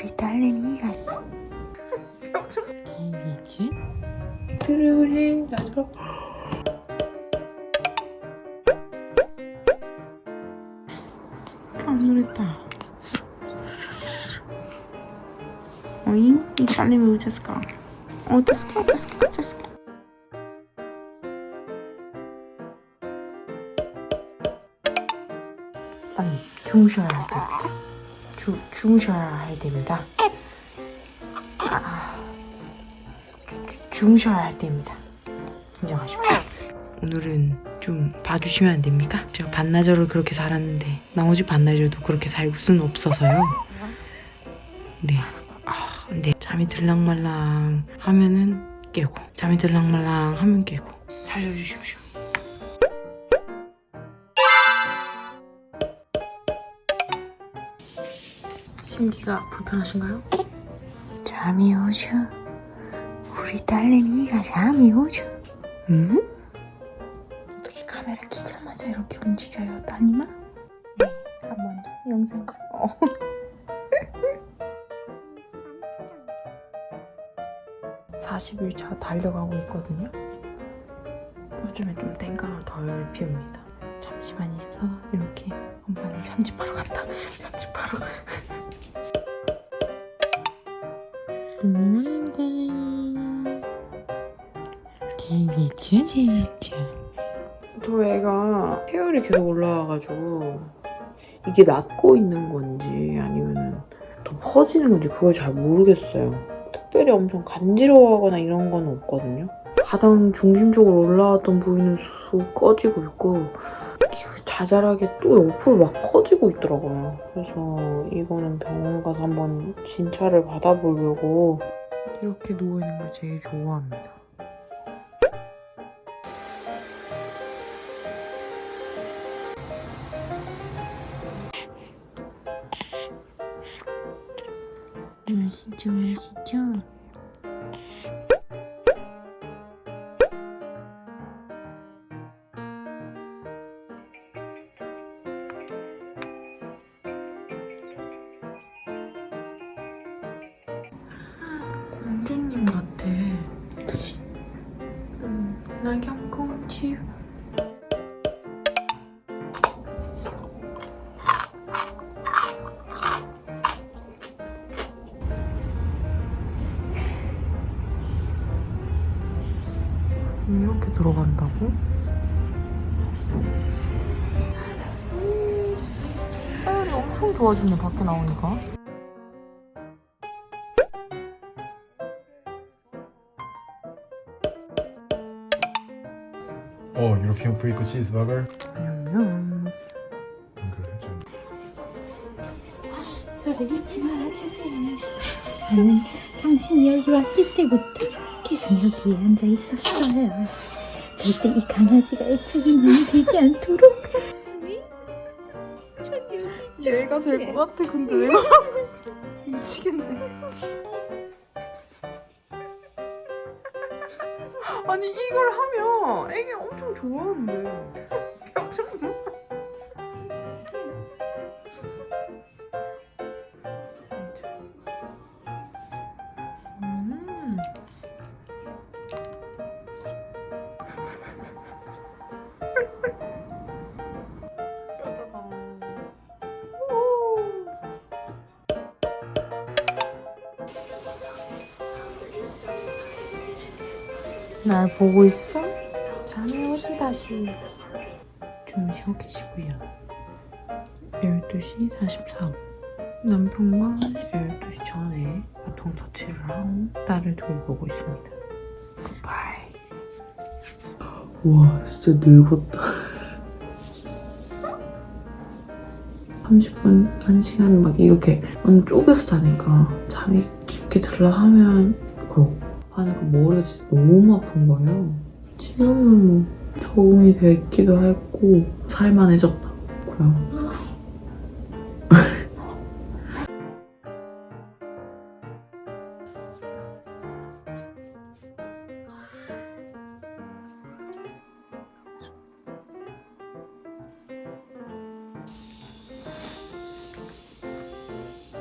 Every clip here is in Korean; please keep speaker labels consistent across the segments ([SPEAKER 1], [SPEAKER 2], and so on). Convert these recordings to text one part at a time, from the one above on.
[SPEAKER 1] 우리 딸내미가 개이지? 드름을 해 나도 깜놀했다 어잉? 이 딸내미 어땠을까? 어땠을까? 어땠을까? 어땠을까? 빨리 주무셔야 할 때. 주, 주무셔야 할 때입니다. 아, 주, 주, 주무셔야 할 때입니다. 긴장하십시오. 오늘은 좀 봐주시면 안 됩니까? 제가 반나절을 그렇게 살았는데 나머지 반나절도 그렇게 살 수는 없어서요. 네. 아, 네. 잠이 들랑말랑 하면은 깨고 잠이 들랑말랑 하면 깨고 살려주십시오. 심기가 불편하신가요? 잠이 오죠. 우리 딸내미가 잠이 오죠. 응? 어떻게 카메라 키자마자 이렇게 움직여요, 따님아? 네, 한번더 영상. 어. (40일) 차 달려가고 있거든요 요즘에 좀 땡깡을 덜 피웁니다 잠시만 있어 이렇게 엄마는 편집하러 간다 편집하러 굿모닝 제이지죠 제이지죠. 저 애가 체열이 계속 올라와가지고 이게 낫고 있는 건지 아니면 더 퍼지는 건지 그걸 잘 모르겠어요. 특별히 엄청 간지러워하거나 이런 건 없거든요. 가장 중심적으로 올라왔던 부위는 쑥 꺼지고 있고 자잘하게 또 옆으로 막 퍼지고 있더라고요. 그래서 이거는 병원 가서 한번 진찰을 받아보려고 이렇게 누워있는 걸 제일 좋아합니다. 맛있죠, 맛있죠? 이렇게 들어간다고? 음, 사열이 엄청 좋아지네 밖에 나오니까.
[SPEAKER 2] 어 유로피안 프리코 치즈버거
[SPEAKER 1] 안녕.
[SPEAKER 2] 안 그래 좀
[SPEAKER 3] 저를 잊지 말아주세요. 저는 당신이 여기 왔을 때부터 계속 여기에 앉아 있었어요. 절대 이 강아지가 애착이 너무 되지 않도록.
[SPEAKER 1] 얘가 될 것 같아 근데. 내가 미치겠네. 아니 이걸 하면 애기 엄청 좋아하는데. 표정 날 보고 있어? 잠이 오지 다시. 주무시고 계시고요. 12시 44분 남편과 12시 전에 바통 터치를 하고 딸을 돌보고 있습니다. 굿바이 와 진짜 늙었다. 30분, 1시간 막 이렇게 완전 쪼개서 자니까 잠이 깊게 들라 하면 그러고 하니까 머리가 진짜 너무 아픈 거예요. 지금은 뭐 적응이 됐기도 했고 살만해졌다고요.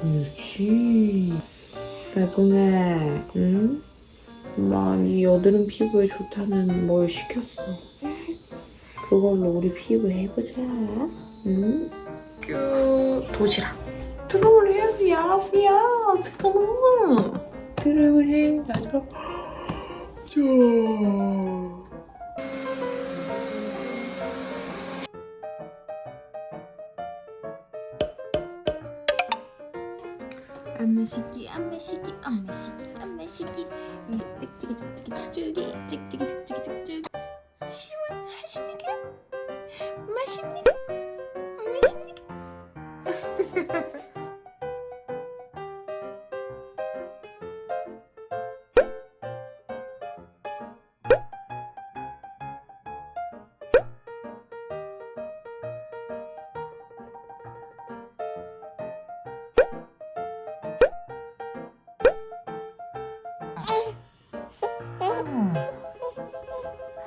[SPEAKER 1] 그렇지. 나동아, 응? 엄마, 이 여드름 피부에 좋다는 뭘 시켰어. 그걸로 우리 피부 해보자. 응? 큐, 도시락. 드럼을 해야지, 알았어요. 드럼. 드럼을 해. 나도. 자.
[SPEAKER 3] 엄마 시기 엄마 시기 엄마 시기 엄마 시기 찍찍이 찍찍이 찍찍이 찍찍이 찍찍이 찍찍이 시원하십니까? 맛입니까? 맛입니까?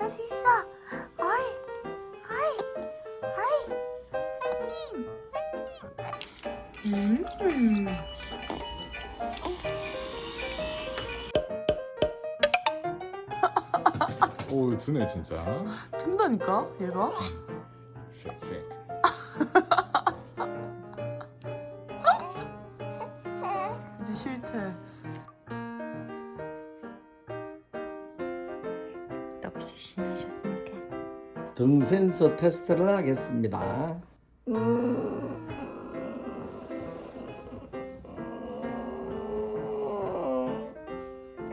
[SPEAKER 3] 할 수 있어 어이 어이 어이 화이팅 화이팅
[SPEAKER 1] 음.
[SPEAKER 2] 오 드네 진짜.
[SPEAKER 1] 든다니까, 얘가?
[SPEAKER 2] 쉐이크 쉐이크.
[SPEAKER 4] 등 센서 테스트를 하겠습니다.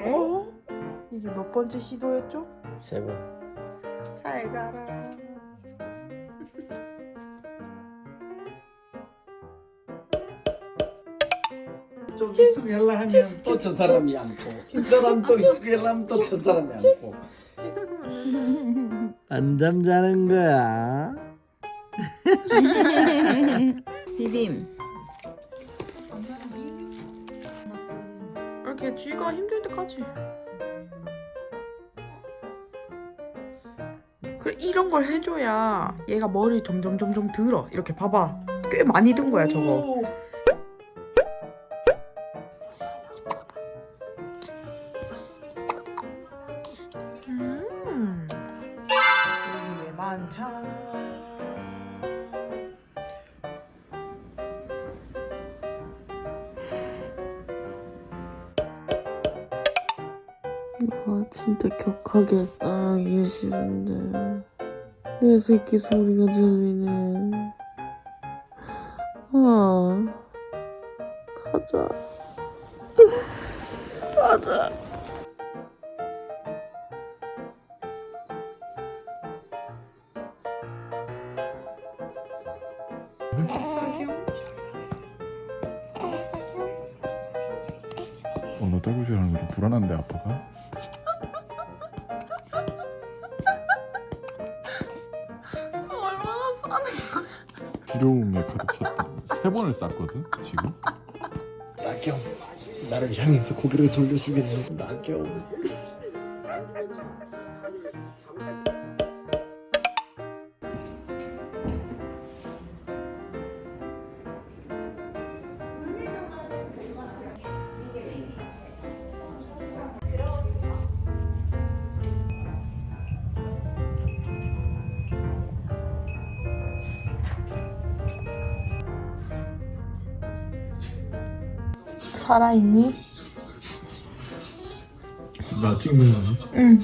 [SPEAKER 1] 어? 이게 몇 번째 시도였죠?
[SPEAKER 4] 세 번.
[SPEAKER 1] 잘 가라.
[SPEAKER 4] 좀 익숙해라 하면 또 저 사람이 안고 이 사람 또 익숙해라면 또 저 사람이 안고 안잠 자는 거야?
[SPEAKER 3] 비빔
[SPEAKER 1] 이렇게 쥐가 힘들 때까지. 그 이런 걸 해줘야 얘가 머리 점점 점점 들어. 이렇게 봐봐. 꽤 많이 든 거야 저거. 만찬. 아 진짜 격하게 아 이게 싫은데. 내 새끼 소리가 들리네. 아 가자. 가자
[SPEAKER 2] 어너 떨구시라는 거 좀 불안한데 아빠가?
[SPEAKER 1] 얼마나 싸네
[SPEAKER 2] 두려움에 가득 찼다. 세 번을 쌌거든 지금.
[SPEAKER 4] 나경 나를 향해서 고개를 돌려주겠노 나경
[SPEAKER 1] 살아있니?
[SPEAKER 2] 나 찍는 거니?
[SPEAKER 1] 응